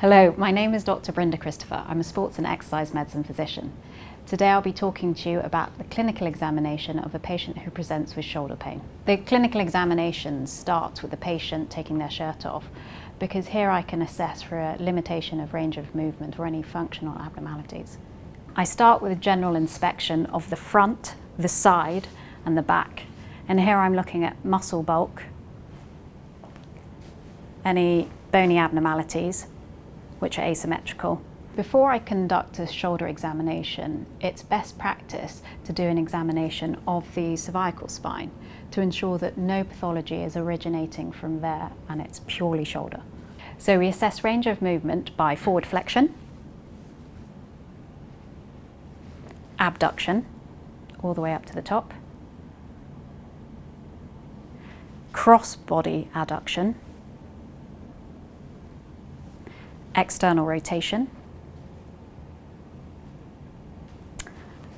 Hello, my name is Dr. Brenda Christopher. I'm a sports and exercise medicine physician. Today I'll be talking to you about the clinical examination of a patient who presents with shoulder pain. The clinical examination starts with the patient taking their shirt off because here I can assess for a limitation of range of movement or any functional abnormalities. I start with a general inspection of the front, the side and the back and here I'm looking at muscle bulk, any bony abnormalities which are asymmetrical. Before I conduct a shoulder examination, it's best practice to do an examination of the cervical spine to ensure that no pathology is originating from there and it's purely shoulder. So we assess range of movement by forward flexion, abduction, all the way up to the top, cross body adduction, external rotation.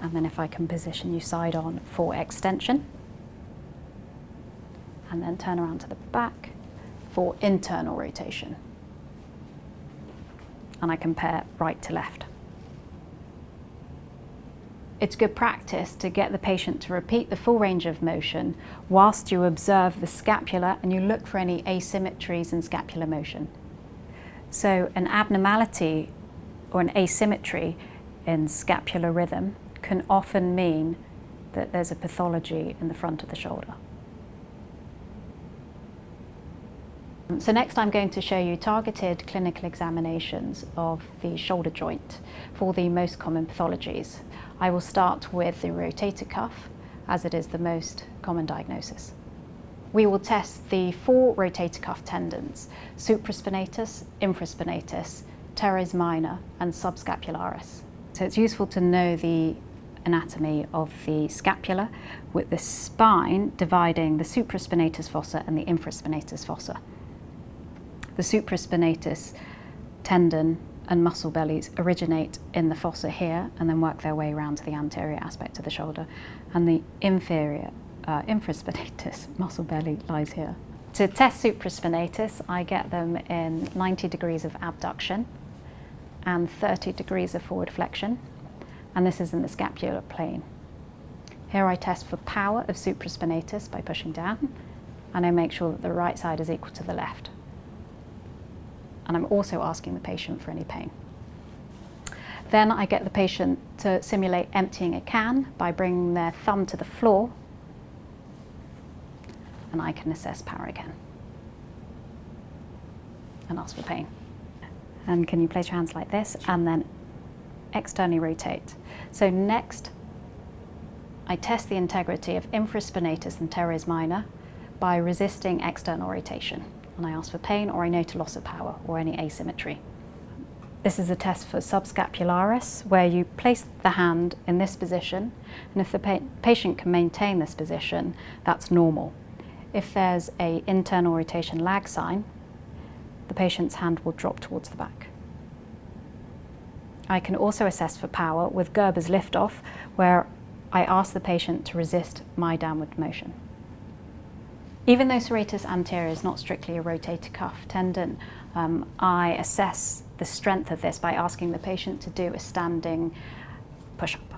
And then if I can position you side on for extension. And then turn around to the back for internal rotation. And I compare right to left. It's good practice to get the patient to repeat the full range of motion whilst you observe the scapula and you look for any asymmetries in scapular motion. So an abnormality or an asymmetry in scapular rhythm can often mean that there's a pathology in the front of the shoulder. So next I'm going to show you targeted clinical examinations of the shoulder joint for the most common pathologies. I will start with the rotator cuff as it is the most common diagnosis. We will test the four rotator cuff tendons, supraspinatus, infraspinatus, teres minor and subscapularis. So it's useful to know the anatomy of the scapula with the spine dividing the supraspinatus fossa and the infraspinatus fossa. The supraspinatus tendon and muscle bellies originate in the fossa here and then work their way around to the anterior aspect of the shoulder and the inferior uh, infraspinatus muscle belly lies here. To test supraspinatus, I get them in 90 degrees of abduction and 30 degrees of forward flexion, and this is in the scapular plane. Here I test for power of supraspinatus by pushing down, and I make sure that the right side is equal to the left. And I'm also asking the patient for any pain. Then I get the patient to simulate emptying a can by bringing their thumb to the floor and I can assess power again and ask for pain. And can you place your hands like this and then externally rotate. So next, I test the integrity of infraspinatus and teres minor by resisting external rotation. And I ask for pain or I note a loss of power or any asymmetry. This is a test for subscapularis, where you place the hand in this position, and if the pa patient can maintain this position, that's normal. If there's a internal rotation lag sign, the patient's hand will drop towards the back. I can also assess for power with Gerber's lift-off, where I ask the patient to resist my downward motion. Even though serratus anterior is not strictly a rotator cuff tendon, um, I assess the strength of this by asking the patient to do a standing push-up.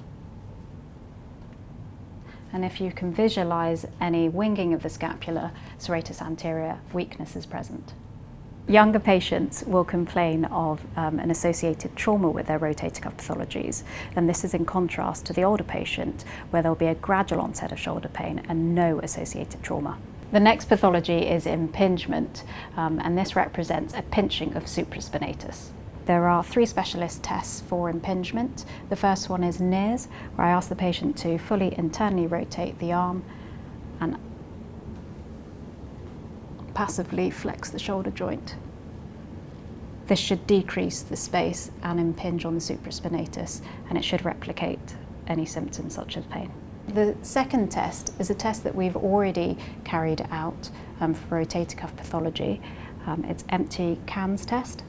And if you can visualize any winging of the scapula, serratus anterior weakness is present. Younger patients will complain of um, an associated trauma with their rotator cuff pathologies, and this is in contrast to the older patient, where there'll be a gradual onset of shoulder pain and no associated trauma. The next pathology is impingement, um, and this represents a pinching of supraspinatus. There are three specialist tests for impingement. The first one is Neer's, where I ask the patient to fully internally rotate the arm and passively flex the shoulder joint. This should decrease the space and impinge on the supraspinatus, and it should replicate any symptoms such as pain. The second test is a test that we've already carried out um, for rotator cuff pathology. Um, it's empty cans test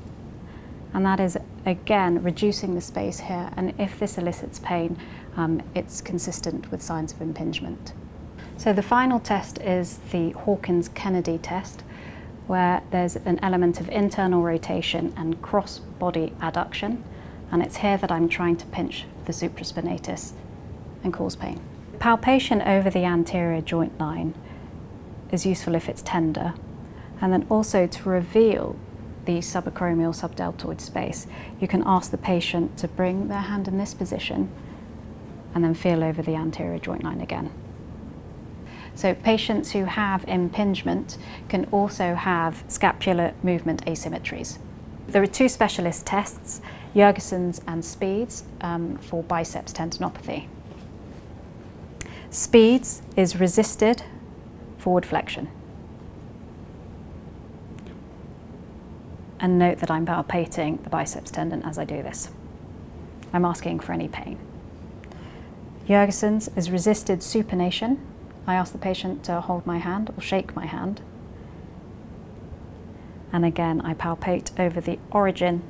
and that is again reducing the space here and if this elicits pain um, it's consistent with signs of impingement. So the final test is the Hawkins-Kennedy test where there's an element of internal rotation and cross-body adduction, and it's here that I'm trying to pinch the supraspinatus and cause pain. Palpation over the anterior joint line is useful if it's tender, and then also to reveal the subacromial subdeltoid space, you can ask the patient to bring their hand in this position and then feel over the anterior joint line again. So patients who have impingement can also have scapular movement asymmetries. There are two specialist tests, Yergason's and Speeds, um, for biceps tendinopathy. Speeds is resisted forward flexion. And note that I'm palpating the biceps tendon as I do this. I'm asking for any pain. Yergason's is resisted supination. I ask the patient to hold my hand or shake my hand. And again, I palpate over the origin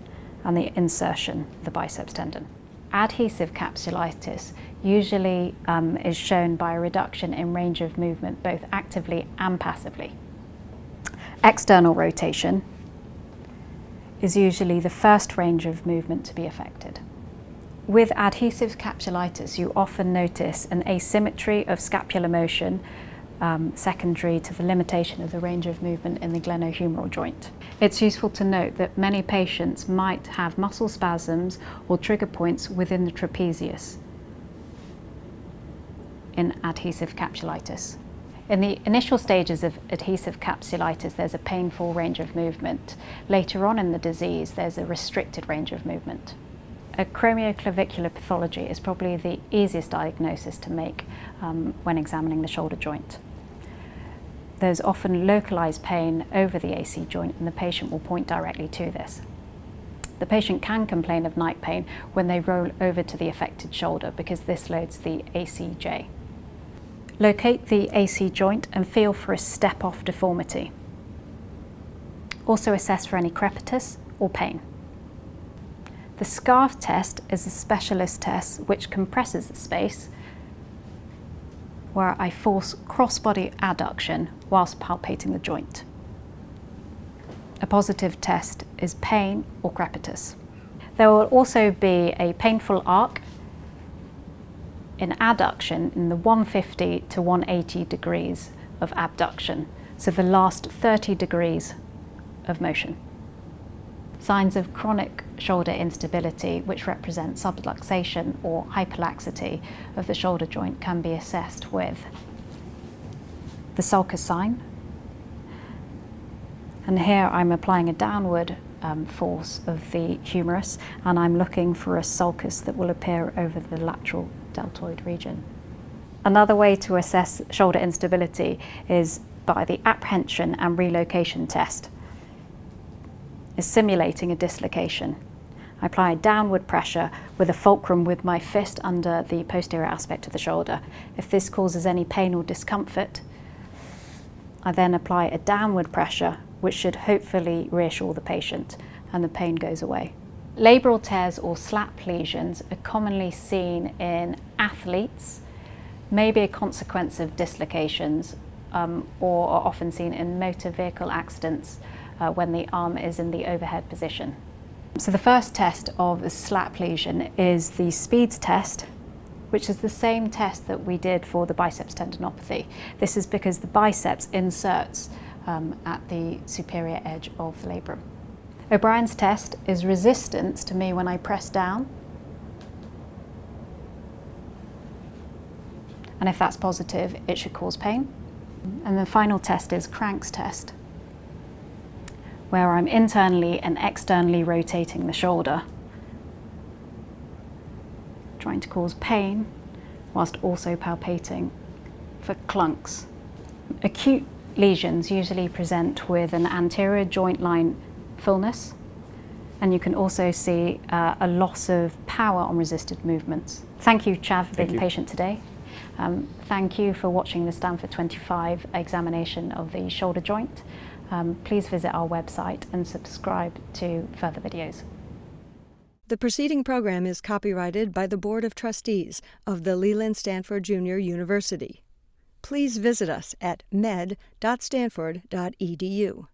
and the insertion of the biceps tendon. Adhesive capsulitis usually um, is shown by a reduction in range of movement, both actively and passively. External rotation is usually the first range of movement to be affected. With adhesive capsulitis, you often notice an asymmetry of scapular motion um, secondary to the limitation of the range of movement in the glenohumeral joint. It's useful to note that many patients might have muscle spasms or trigger points within the trapezius in adhesive capsulitis. In the initial stages of adhesive capsulitis, there's a painful range of movement. Later on in the disease, there's a restricted range of movement. Acromioclavicular pathology is probably the easiest diagnosis to make um, when examining the shoulder joint. There's often localized pain over the AC joint and the patient will point directly to this. The patient can complain of night pain when they roll over to the affected shoulder because this loads the ACJ. Locate the AC joint and feel for a step-off deformity. Also assess for any crepitus or pain. The scarf test is a specialist test which compresses the space where I force cross-body adduction whilst palpating the joint. A positive test is pain or crepitus. There will also be a painful arc in adduction in the 150 to 180 degrees of abduction, so the last 30 degrees of motion. Signs of chronic shoulder instability, which represent subluxation or hyperlaxity of the shoulder joint, can be assessed with the sulcus sign. And here I'm applying a downward um, force of the humerus and I'm looking for a sulcus that will appear over the lateral deltoid region. Another way to assess shoulder instability is by the apprehension and relocation test is simulating a dislocation. I apply downward pressure with a fulcrum with my fist under the posterior aspect of the shoulder. If this causes any pain or discomfort, I then apply a downward pressure which should hopefully reassure the patient and the pain goes away. Labral tears or slap lesions are commonly seen in athletes, may be a consequence of dislocations um, or are often seen in motor vehicle accidents uh, when the arm is in the overhead position. So the first test of a slap lesion is the SPEEDS test, which is the same test that we did for the biceps tendinopathy. This is because the biceps inserts um, at the superior edge of the labrum. O'Brien's test is resistance to me when I press down. And if that's positive, it should cause pain. And the final test is Crank's test, where I'm internally and externally rotating the shoulder, trying to cause pain whilst also palpating for clunks. Acute lesions usually present with an anterior joint line fullness and you can also see uh, a loss of power on resisted movements. Thank you, Chav, for being patient today. Um, thank you for watching the Stanford 25 examination of the shoulder joint um, please visit our website and subscribe to further videos. The preceding program is copyrighted by the Board of Trustees of the Leland Stanford Junior University. Please visit us at med.stanford.edu.